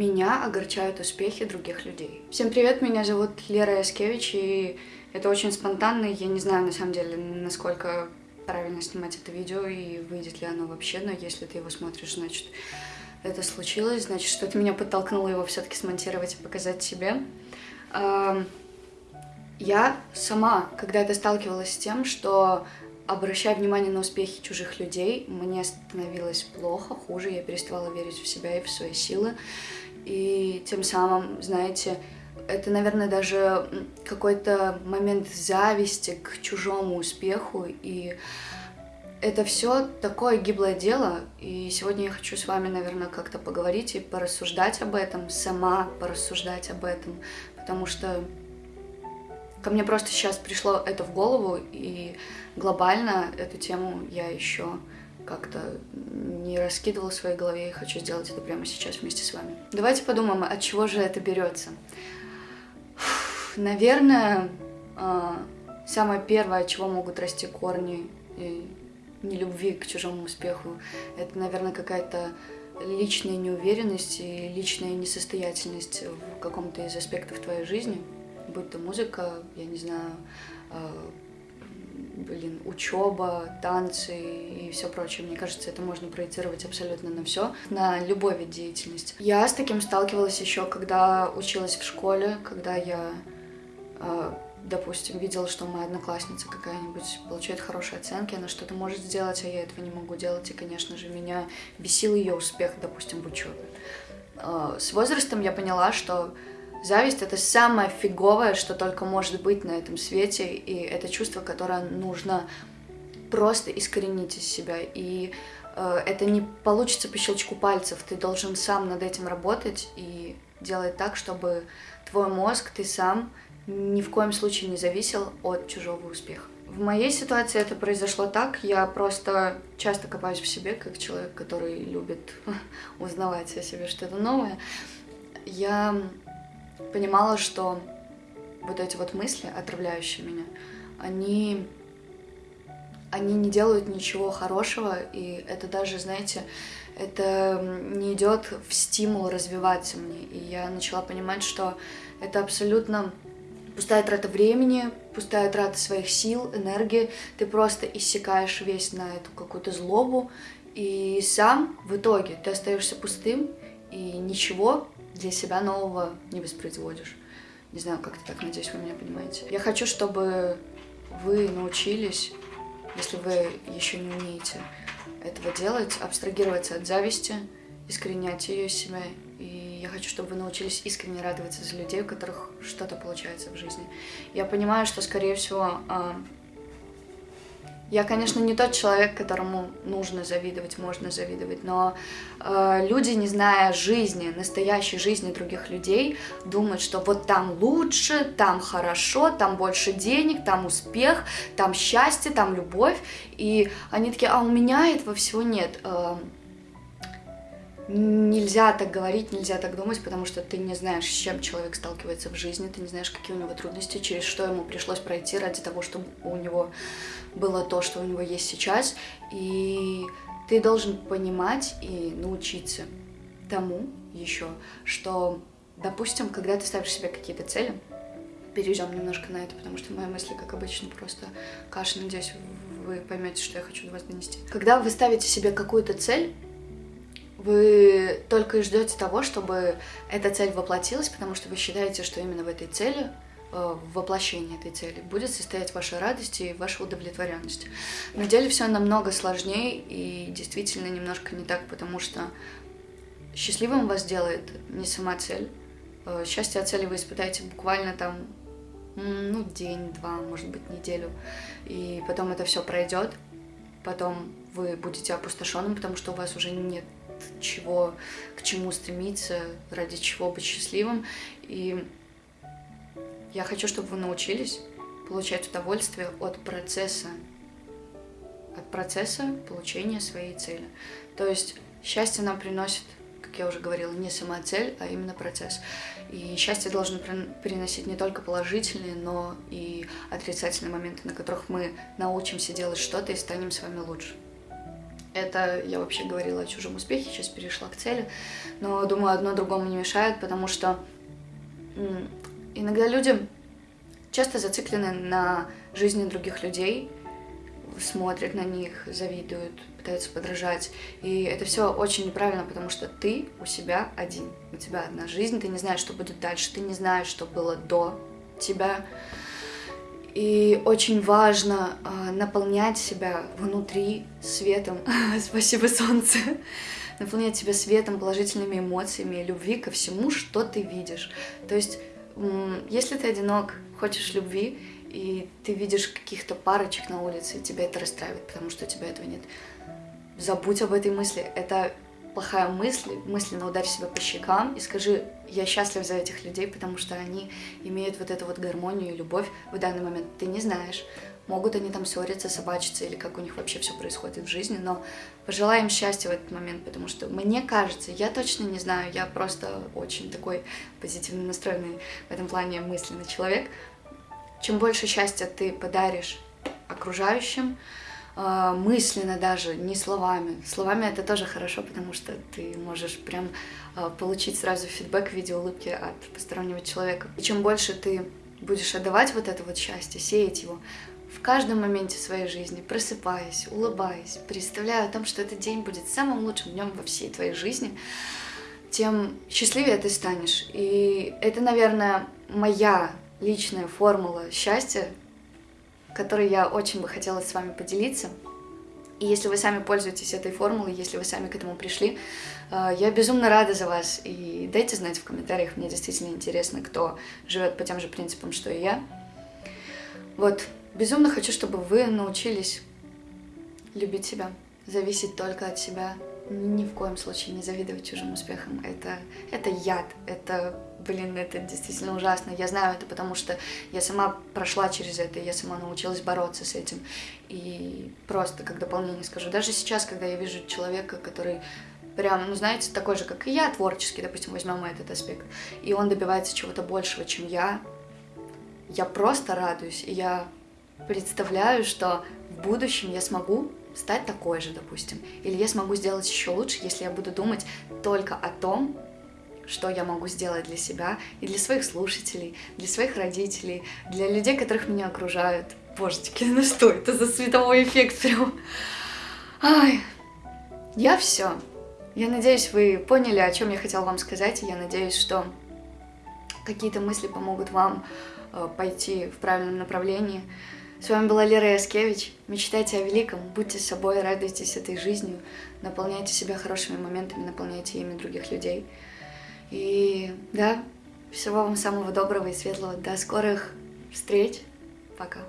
Меня огорчают успехи других людей. Всем привет, меня зовут Лера Яскевич, и это очень спонтанно, я не знаю на самом деле, насколько правильно снимать это видео и выйдет ли оно вообще, но если ты его смотришь, значит это случилось, значит что-то меня подтолкнуло его все-таки смонтировать и показать себе. Я сама когда-то сталкивалась с тем, что обращая внимание на успехи чужих людей, мне становилось плохо, хуже, я переставала верить в себя и в свои силы. Тем самым, знаете, это, наверное, даже какой-то момент зависти к чужому успеху. И это все такое гиблое дело. И сегодня я хочу с вами, наверное, как-то поговорить и порассуждать об этом, сама порассуждать об этом. Потому что Ко мне просто сейчас пришло это в голову, и глобально эту тему я еще как-то не раскидывала в своей голове и хочу сделать это прямо сейчас вместе с вами. Давайте подумаем, от чего же это берется. Наверное, а, самое первое, от чего могут расти корни нелюбви к чужому успеху, это, наверное, какая-то личная неуверенность и личная несостоятельность в каком-то из аспектов твоей жизни – будь то музыка, я не знаю, э, блин, учеба, танцы и все прочее. Мне кажется, это можно проецировать абсолютно на все, на любой вид деятельности. Я с таким сталкивалась еще, когда училась в школе, когда я, э, допустим, видела, что моя одноклассница какая-нибудь получает хорошие оценки, она что-то может сделать, а я этого не могу делать, и, конечно же, меня бесил ее успех, допустим, в учебе. Э, с возрастом я поняла, что Зависть — это самое фиговое, что только может быть на этом свете, и это чувство, которое нужно просто искоренить из себя. И э, это не получится по щелчку пальцев, ты должен сам над этим работать и делать так, чтобы твой мозг, ты сам ни в коем случае не зависел от чужого успеха. В моей ситуации это произошло так, я просто часто копаюсь в себе, как человек, который любит узнавать о себе что-то новое. Я понимала, что вот эти вот мысли, отравляющие меня, они, они не делают ничего хорошего, и это даже, знаете, это не идет в стимул развиваться мне. И я начала понимать, что это абсолютно пустая трата времени, пустая трата своих сил, энергии. Ты просто иссякаешь весь на эту какую-то злобу, и сам в итоге ты остаешься пустым, и ничего для себя нового не воспроизводишь. Не знаю, как это так, надеюсь, вы меня понимаете. Я хочу, чтобы вы научились, если вы еще не умеете этого делать, абстрагироваться от зависти, искоренять ее из себя. И я хочу, чтобы вы научились искренне радоваться за людей, у которых что-то получается в жизни. Я понимаю, что, скорее всего, а, я, конечно, не тот человек, которому нужно завидовать, можно завидовать, но э, люди, не зная жизни, настоящей жизни других людей, думают, что вот там лучше, там хорошо, там больше денег, там успех, там счастье, там любовь, и они такие, а у меня этого всего нет. Э, нельзя так говорить, нельзя так думать, потому что ты не знаешь, с чем человек сталкивается в жизни, ты не знаешь, какие у него трудности, через что ему пришлось пройти ради того, чтобы у него было то, что у него есть сейчас. И ты должен понимать и научиться тому еще, что, допустим, когда ты ставишь себе какие-то цели, перейдем немножко на это, потому что мои мысли, как обычно, просто каша. Надеюсь, вы поймете, что я хочу до вас донести. Когда вы ставите себе какую-то цель, вы только и ждете того, чтобы эта цель воплотилась, потому что вы считаете, что именно в этой цели, э, в воплощении этой цели, будет состоять ваша радость и ваша удовлетворенность. На деле все намного сложнее и действительно немножко не так, потому что счастливым вас делает не сама цель. Э, счастье от цели вы испытаете буквально там ну, день-два, может быть, неделю. И потом это все пройдет. Потом вы будете опустошенным, потому что у вас уже нет чего, к чему стремиться, ради чего быть счастливым. И я хочу, чтобы вы научились получать удовольствие от процесса, от процесса получения своей цели. То есть счастье нам приносит, как я уже говорила, не сама цель, а именно процесс. И счастье должно приносить не только положительные, но и отрицательные моменты, на которых мы научимся делать что-то и станем с вами лучше. Это я вообще говорила о чужом успехе, сейчас перешла к цели. Но думаю, одно другому не мешает, потому что иногда люди часто зациклены на жизни других людей, смотрят на них, завидуют, пытаются подражать. И это все очень неправильно, потому что ты у себя один. У тебя одна жизнь, ты не знаешь, что будет дальше, ты не знаешь, что было до тебя. И очень важно э, наполнять себя внутри светом. Спасибо, солнце. наполнять себя светом, положительными эмоциями, любви ко всему, что ты видишь. То есть, если ты одинок, хочешь любви, и ты видишь каких-то парочек на улице, и тебя это расстраивает, потому что у тебя этого нет. Забудь об этой мысли. Это плохая мысль, мысленно ударь себя по щекам и скажи, я счастлив за этих людей, потому что они имеют вот эту вот гармонию и любовь в данный момент. Ты не знаешь, могут они там ссориться, собачиться или как у них вообще все происходит в жизни, но пожелаем счастья в этот момент, потому что мне кажется, я точно не знаю, я просто очень такой позитивно настроенный в этом плане мысленный человек, чем больше счастья ты подаришь окружающим, мысленно даже, не словами. Словами это тоже хорошо, потому что ты можешь прям а, получить сразу фидбэк в виде улыбки от постороннего человека. И чем больше ты будешь отдавать вот это вот счастье, сеять его в каждом моменте своей жизни, просыпаясь, улыбаясь, представляя о том, что этот день будет самым лучшим днем во всей твоей жизни, тем счастливее ты станешь. И это, наверное, моя личная формула счастья, которой я очень бы хотела с вами поделиться. И если вы сами пользуетесь этой формулой, если вы сами к этому пришли, э, я безумно рада за вас. И дайте знать в комментариях, мне действительно интересно, кто живет по тем же принципам, что и я. Вот, безумно хочу, чтобы вы научились любить себя, зависеть только от себя, ни в коем случае не завидовать чужим успехам. Это, это яд, это, блин, это действительно ужасно. Я знаю это, потому что я сама прошла через это, я сама научилась бороться с этим. И просто как дополнение скажу, даже сейчас, когда я вижу человека, который прям, ну, знаете, такой же, как и я, творческий, допустим, возьмем этот аспект, и он добивается чего-то большего, чем я, я просто радуюсь, и я представляю, что в будущем я смогу стать такой же, допустим. Или я смогу сделать еще лучше, если я буду думать только о том, что я могу сделать для себя и для своих слушателей, для своих родителей, для людей, которых меня окружают. Божечки, ну что это за световой эффект прям? Ай, я все. Я надеюсь, вы поняли, о чем я хотела вам сказать, и я надеюсь, что какие-то мысли помогут вам э, пойти в правильном направлении. С вами была Лера Яскевич. Мечтайте о великом, будьте собой, радуйтесь этой жизнью, наполняйте себя хорошими моментами, наполняйте ими других людей. И да, всего вам самого доброго и светлого. До скорых встреч. Пока.